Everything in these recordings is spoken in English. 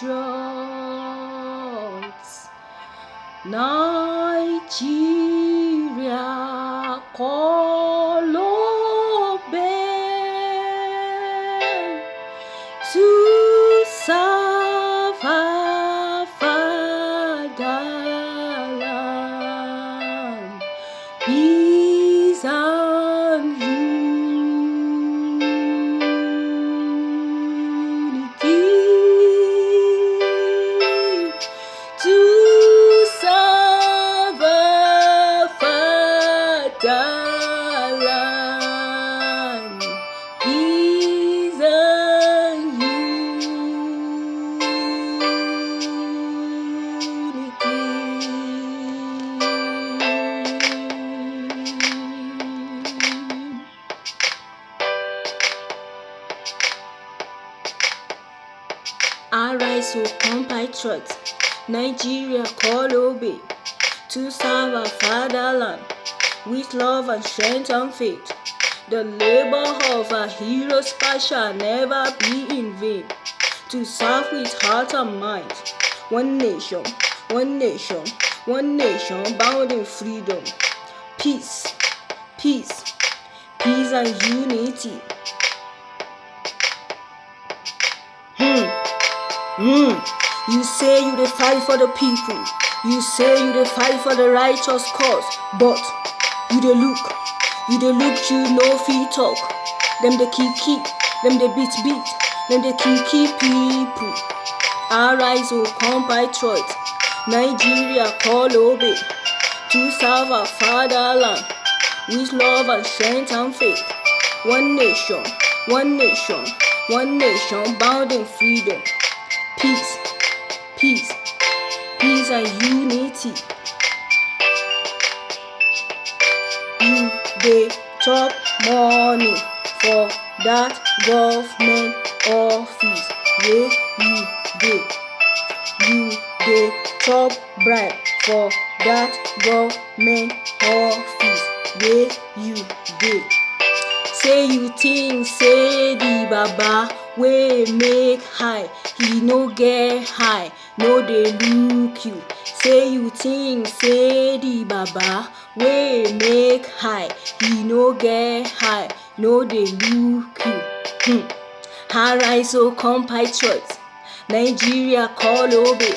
patriots. Nigeria, Arise, O compatriots, Nigeria call obey to serve our fatherland with love and strength and faith. The labor of our heroes shall never be in vain. To serve with heart and mind, one nation, one nation, one nation bound in freedom, peace, peace, peace and unity. Mm. You say you dey fight for the people. You say you dey fight for the righteous cause, but you dey look, you dey look, you no fit talk. Them dey kill kill, them dey beat beat, them dey kill kill people. Arise, O compatriots, Nigeria call obey to serve our fatherland with love and strength and faith. One nation, one nation, one nation bound in freedom peace, peace, peace and unity. You dey chop money for that government office wey you dey. You dey chop bribe for that government office wey you dey. Say you think say the baba wey make high, he no get high, no dey look you. Say you think say the baba wey make high, he no get high, no dey look you. Hmm. Arise, O compatriots, Nigeria call obey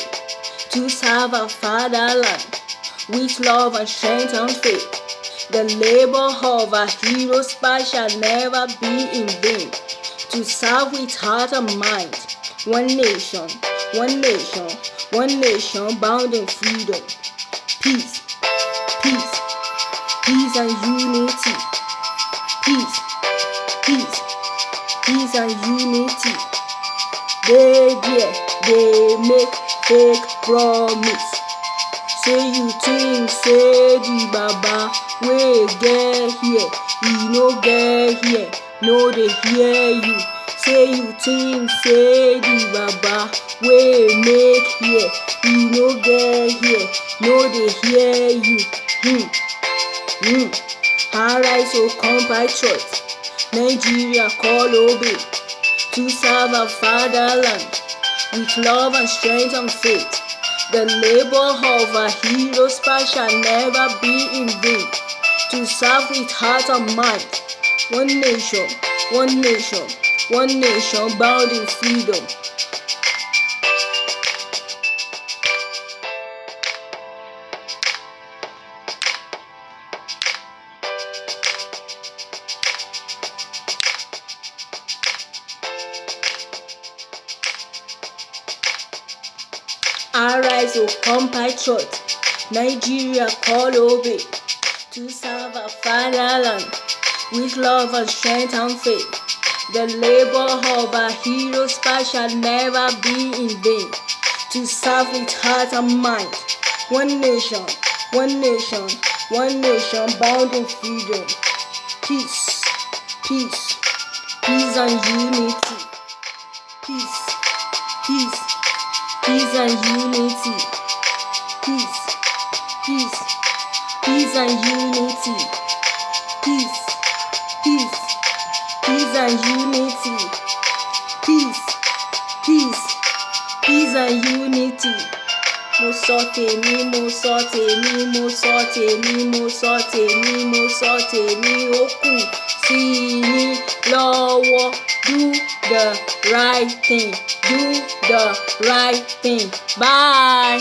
to serve our fatherland with love and strength and faith. The labor of our heroes past shall never be in vain. To serve with heart and mind, one nation, one nation, one nation bound in freedom, peace, peace, peace and unity, peace, peace, peace and unity. They there, they make fake promise. Say you think say the baba wey get here, he no get here, no dey hear you. Say you think say the baba wey make here, he no get here, no dey hear you. Hmm. Hmm. Arise, O compatriots, Nigeria call obey to serve our fatherland with love and strength and faith. The labor of our heroes past shall never be in vain. To serve with heart and mind, one nation, one nation, one nation bound in freedom. Arise, O compatriots, Nigeria call obey. To serve our fatherland with love and strength and faith. The labor of our heroes past shall never be in vain. To serve with heart and mind, one nation, one nation, one nation bound in freedom, peace, peace, peace and unity, peace, peace, peace and unity, peace, peace, peace and unity, peace and unity, peace, peace, peace and unity. Mo sọ tèmi, mo sọ tèmi, mo sọ tèmi, mo sọ tèmi, mo sọ tèmi, ó kù sí yín lọ́wọ́. Do the right thing, do the right thing. Bye.